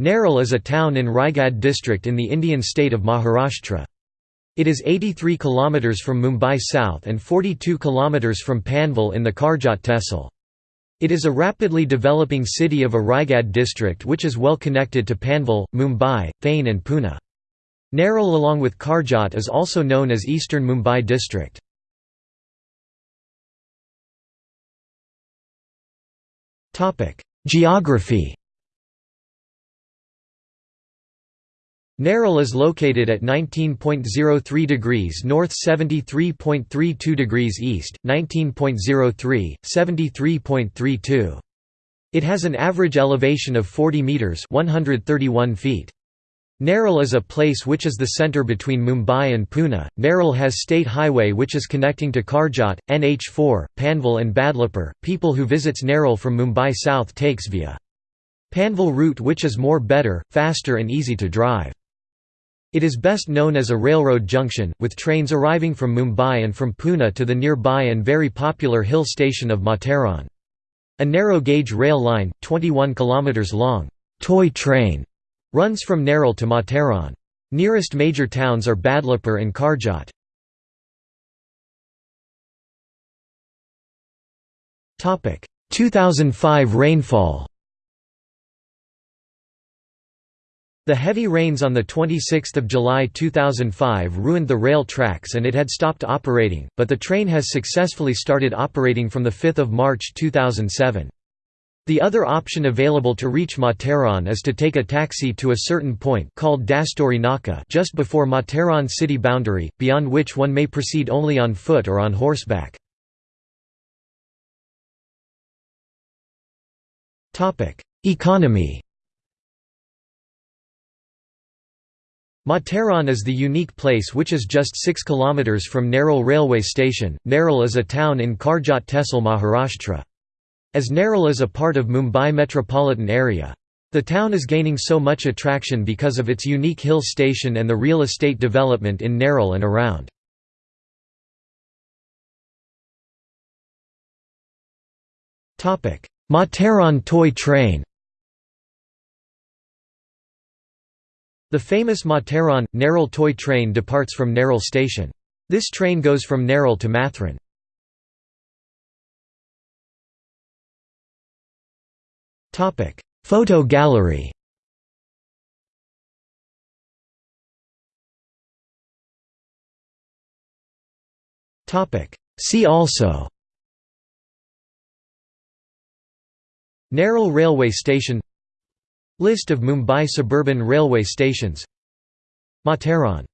Neral is a town in Raigad district in the Indian state of Maharashtra. It is 83 km from Mumbai south and 42 km from Panvel in the Karjat tehsil. It is a rapidly developing city of a Raigad district which is well connected to Panvel, Mumbai, Thane and Pune. Neral along with Karjat is also known as Eastern Mumbai district. Geography Neral is located at 19.03 degrees north 73.32 degrees east, 19.03, 73.32. It has an average elevation of 40 metres 131 feet. Neral is a place which is the centre between Mumbai and Pune. Neral has state highway which is connecting to Karjat, NH4, Panvel and Badlapur. People who visits Neral from Mumbai south takes via Panvel route which is more better, faster and easy to drive. It is best known as a railroad junction, with trains arriving from Mumbai and from Pune to the nearby and very popular hill station of Matheran. A narrow-gauge rail line, 21 km long, toy train, runs from Neral to Matheran. Nearest major towns are Badlapur and Karjat. Topic: 2005 rainfall The heavy rains on 26 July 2005 ruined the rail tracks and it had stopped operating, but the train has successfully started operating from 5 March 2007. The other option available to reach Matheran is to take a taxi to a certain point called Dastori Naka just before Matheran city boundary, beyond which one may proceed only on foot or on horseback. Economy Matheran is the unique place which is just 6 km from Neral railway station. Neral is a town in Karjat Tehsil Maharashtra. As Neral is a part of Mumbai metropolitan area. The town is gaining so much attraction because of its unique hill station and the real estate development in Neral and around. Matheran toy train The famous Matheran, Neral toy train departs from Neral station. This train goes from Neral to Matheran. Photo gallery See also Neral railway station List of Mumbai suburban railway stations. Matheran